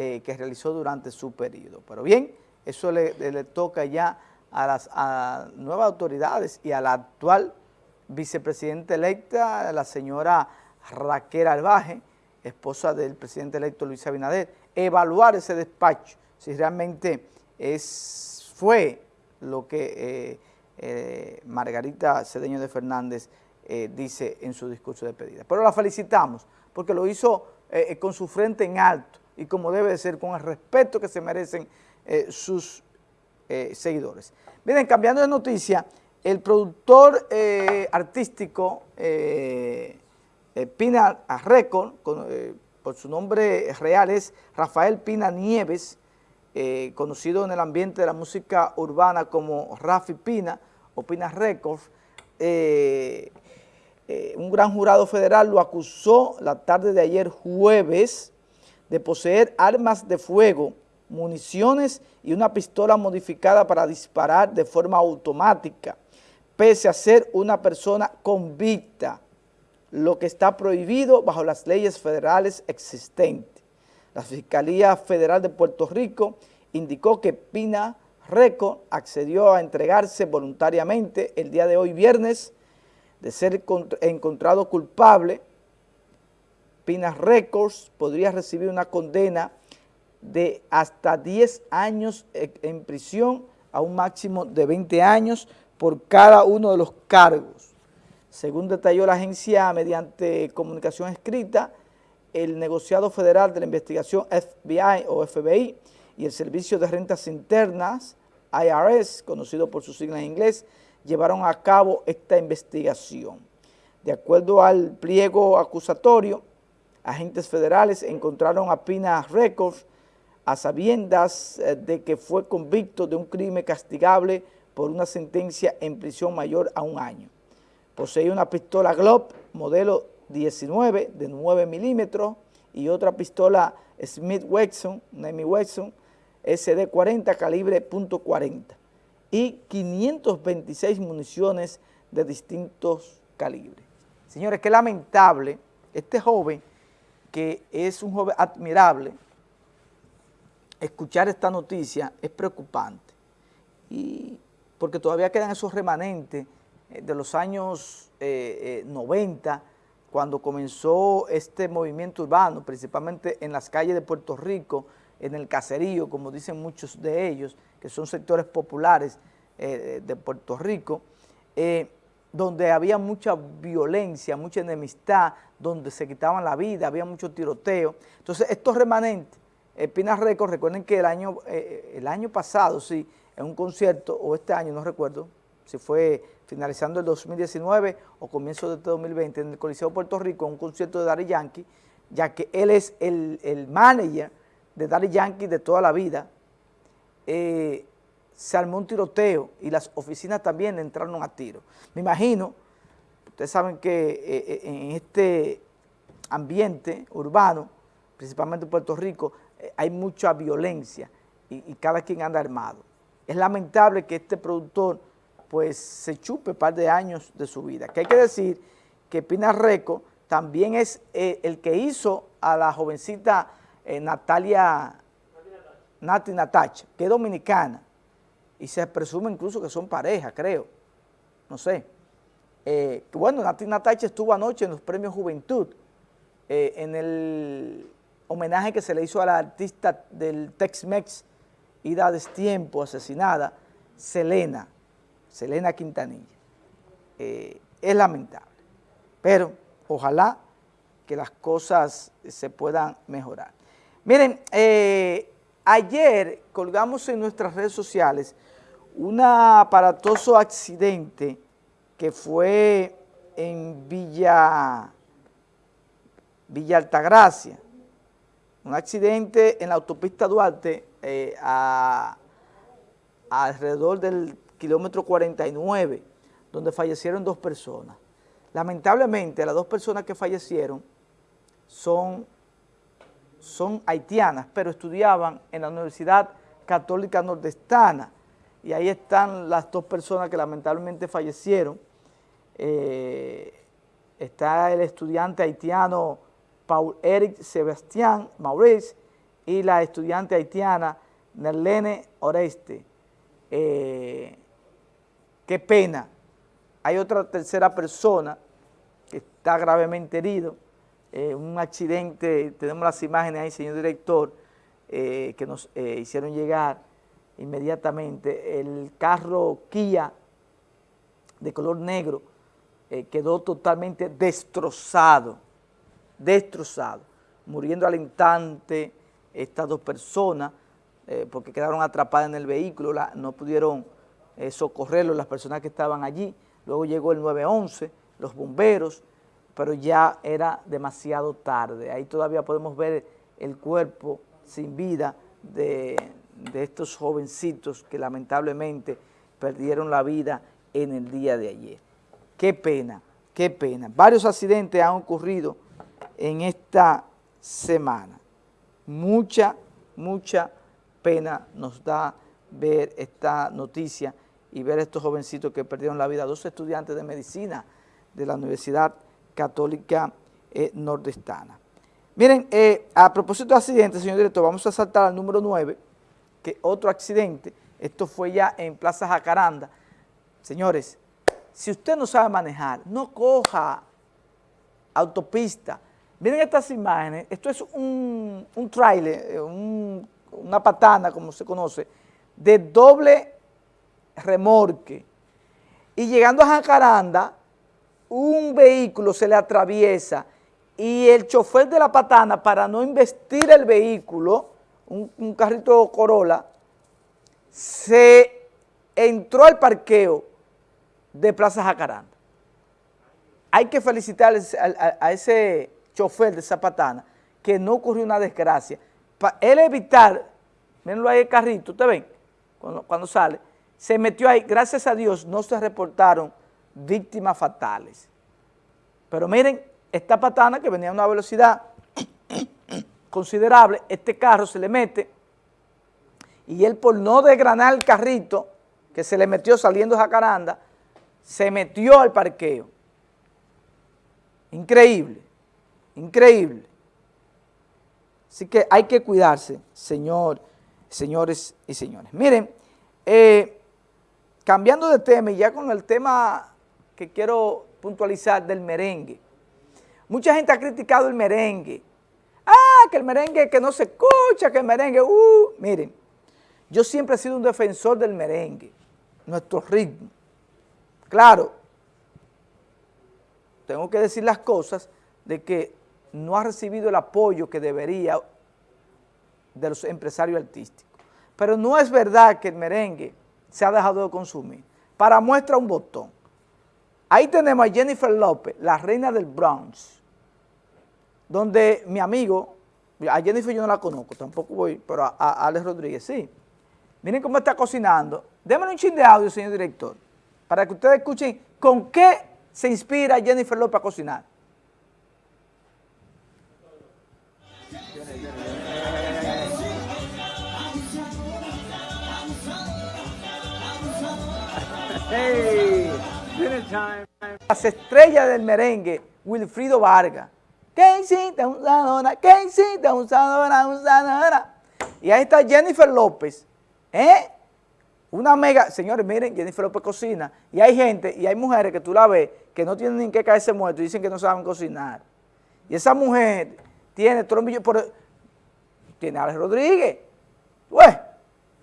eh, que realizó durante su periodo. Pero bien, eso le, toca ya a las nuevas autoridades y a la actual vicepresidenta electa, la señora Raquel Albaje, esposa del presidente electo Luis Abinader, evaluar ese despacho, si realmente es, fue lo que eh, eh, Margarita Cedeño de Fernández dice en su discurso de pedida. Pero la felicitamos porque lo hizo con su frente en alto y como debe de ser, con el respeto que se merecen sus seguidores. Miren, cambiando de noticia, el productor artístico Pina Record, por su nombre real es Rafael Pina Nieves, eh, conocido en el ambiente de la música urbana como Rafi Pina o Pina Records, eh, eh, un gran jurado federal lo acusó la tarde de ayer jueves de poseer armas de fuego, municiones y una pistola modificada para disparar de forma automática, pese a ser una persona convicta, lo que está prohibido bajo las leyes federales existentes. La Fiscalía Federal de Puerto Rico indicó que Pina Reco accedió a entregarse voluntariamente el día de hoy viernes de ser encontrado culpable. Pina Records podría recibir una condena de hasta 10 años en prisión a un máximo de 20 años por cada uno de los cargos. Según detalló la agencia mediante comunicación escrita, el negociado federal de la investigación FBI o FBI y el Servicio de Rentas Internas, IRS, conocido por su sigla en inglés, llevaron a cabo esta investigación. De acuerdo al pliego acusatorio, agentes federales encontraron a Pina Records a sabiendas eh, de que fue convicto de un crimen castigable por una sentencia en prisión mayor a un año. Poseía una pistola Glock modelo 19 de 9 milímetros y otra pistola Smith Wesson, Nemi Wesson, SD40 calibre .40 y 526 municiones de distintos calibres. Señores, qué lamentable, este joven, que es un joven admirable, escuchar esta noticia es preocupante, y porque todavía quedan esos remanentes eh, de los años 90, eh, cuando comenzó este movimiento urbano, principalmente en las calles de Puerto Rico, en el caserío, como dicen muchos de ellos, que son sectores populares eh, de Puerto Rico, eh, donde había mucha violencia, mucha enemistad, donde se quitaban la vida, había mucho tiroteo. Entonces, estos remanentes, eh, Pina Records, recuerden que el año, el año pasado, sí, en un concierto, o este año, no recuerdo, si fue finalizando el 2019 o comienzo de este 2020, en el Coliseo de Puerto Rico, un concierto de Daddy Yankee, ya que él es el, el manager de Daddy Yankee de toda la vida, eh, se armó un tiroteo y las oficinas también entraron a tiro. Me imagino, ustedes saben que eh, eh, en este ambiente urbano, principalmente en Puerto Rico, hay mucha violencia y, cada quien anda armado. Es lamentable que este productor pues se chupe un par de años de su vida. Que hay que decir que Pina Reco también es eh, el que hizo a la jovencita eh, Natalia, Nati Natacha, que es dominicana, y se presume incluso que son pareja, creo, no sé. Eh, bueno, Nati Natacha estuvo anoche en los premios Juventud, en el homenaje que se le hizo a la artista del Tex-Mex, Ida Destiempo, asesinada, Selena, Selena Quintanilla. Eh, es lamentable, pero ojalá que las cosas se puedan mejorar. Miren, eh, ayer colgamos en nuestras redes sociales un aparatoso accidente que fue en Villa, Villa Altagracia, un accidente en la autopista Duarte eh, alrededor del kilómetro 49, donde fallecieron dos personas. Lamentablemente, las dos personas que fallecieron son, son haitianas, pero estudiaban en la Universidad Católica Nordestana, y ahí están las dos personas que lamentablemente fallecieron. Eh, está el estudiante haitiano Paul Eric Sebastián Maurice y la estudiante haitiana Nerlene Oreste. Eh, qué pena. Hay otra tercera persona que está gravemente herido, eh, un accidente, tenemos las imágenes ahí, señor director, que nos hicieron llegar inmediatamente. El carro Kia de color negro quedó totalmente destrozado, destrozado, muriendo al instante estas dos personas, eh, porque quedaron atrapadas en el vehículo, no pudieron eh, las personas que estaban allí. Luego llegó el 911, los bomberos, pero ya era demasiado tarde. Ahí todavía podemos ver el cuerpo sin vida de estos jovencitos que lamentablemente perdieron la vida en el día de ayer. Qué pena, qué pena. Varios accidentes han ocurrido en esta semana. Mucha, mucha pena nos da ver esta noticia y ver a estos jovencitos que perdieron la vida, dos estudiantes de medicina de la Universidad Católica eh, Nordestana. Miren, eh, a propósito de accidentes, señor director, vamos a saltar al número 9, que otro accidente, esto fue ya en Plaza Jacaranda. Señores, si usted no sabe manejar, no coja autopista. Miren estas imágenes, esto es un, un trailer, eh, un una patana, como se conoce, de doble remorque. Y llegando a Jacaranda, un vehículo se le atraviesa y el chofer de la patana, para no investir el vehículo, un, carrito Corolla, se entró al parqueo de Plaza Jacaranda. Hay que felicitar a, ese chofer de esa patana que no ocurrió una desgracia para él evitar, mirenlo ahí el carrito, ¿ustedes ven? Cuando, sale, se metió ahí, gracias a Dios no se reportaron víctimas fatales. Pero miren, esta patana que venía a una velocidad considerable, este carro se le mete y él por no desgranar el carrito que se le metió saliendo Jacaranda, se metió al parqueo. Increíble, increíble. Así que hay que cuidarse, señor, señores y señores. Miren, eh, cambiando de tema y ya con el tema que quiero puntualizar del merengue. Mucha gente ha criticado el merengue. Ah, que el merengue que no se escucha, que el merengue, uh, miren, yo siempre he sido un defensor del merengue, nuestro ritmo. Claro, tengo que decir las cosas de que no ha recibido el apoyo que debería de los empresarios artísticos. Pero no es verdad que el merengue se ha dejado de consumir. Para muestra un botón. Ahí tenemos a Jennifer López, la reina del Bronx, donde mi amigo, a Jennifer yo no la conozco, tampoco voy, pero a, Alex Rodríguez sí. Miren cómo está cocinando. Démosle un chin de audio, señor director, para que ustedes escuchen con qué se inspira Jennifer López a cocinar. Hey, time. Las estrellas del merengue, Wilfrido Vargas. ¿Qué hiciste, usadora? ¿Qué hiciste, usadora, usadora? Y ahí está Jennifer López, ¿eh? Una mega, señores, miren, Jennifer López cocina. Y hay gente, y hay mujeres que tú la ves, que no tienen ni que caerse muertos y dicen que no saben cocinar. Y esa mujer tiene trombillo, por, tiene Alex Rodríguez. Pues,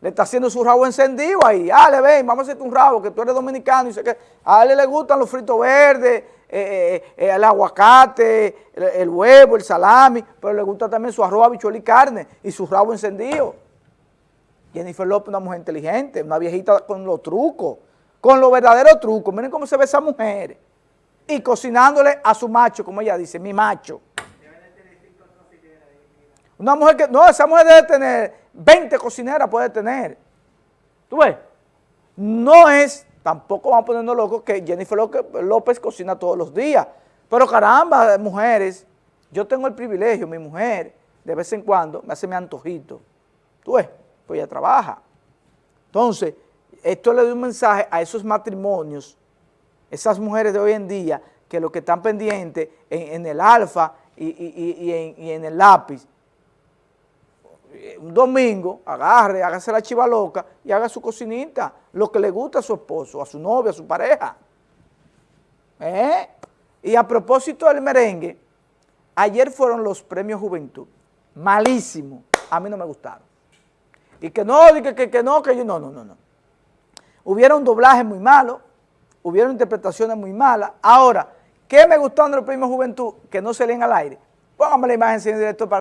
le está haciendo su rabo encendido ahí. Ah, le ven, vamos a hacerte un rabo, que tú eres dominicano. Y sé que a él le gustan los fritos verdes, eh, eh, eh, el aguacate, el, huevo, el salami, pero le gusta también su arroz, habichuel y carne y su rabo encendido. Jennifer López, una mujer inteligente, una viejita con los trucos, con los verdaderos trucos. Miren cómo se ve esa mujer. Y cocinándole a su macho, como ella dice, mi macho. Una mujer que, no, esa mujer debe tener 20 cocineras, puede tener. ¿Tú ves? No es, tampoco vamos poniendo locos que Jennifer López cocina todos los días. Pero caramba, mujeres, yo tengo el privilegio, mi mujer, de vez en cuando, me hace mi antojito. ¿Tú ves? Pues ella trabaja. Entonces, esto le doy un mensaje a esos matrimonios, esas mujeres de hoy en día, que lo que están pendientes en, el alfa y, en, en el lápiz, un domingo, agarre, hágase la chiva loca y haga su cocinita, lo que le gusta a su esposo, a su novia, a su pareja. ¿Eh? Y a propósito del merengue, ayer fueron los premios Juventud, malísimo, a mí no me gustaron. Y que no, que, que, que no, que yo, no, no, no, no. Hubieron doblajes muy malos, hubieron interpretaciones muy malas. Ahora, ¿qué me gustó en los premios Juventud? Que no se leen al aire. Póngame la imagen, señor director, para